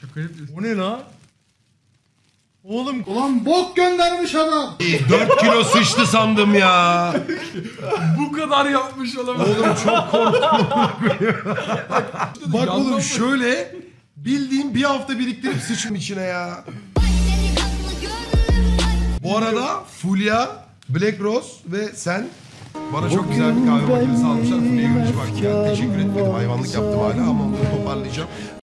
Şaka yapıyorsun. O ne la? Oğlum Ulan bok göndermiş adam. 4 kilo sıçtı sandım ya. Bu kadar yapmış olamaz. Oğlum çok korktum. Bak oğlum şöyle bildiğim bir hafta biriktirip sıçım içine ya. Bu arada Fulya, Black Rose ve sen bana çok güzel bir kahve makinesi almışlar. Fulya'ya görüş bak ya. Teşekkür etmedim. Hayvanlık yaptım hala ama onu toparlayacağım.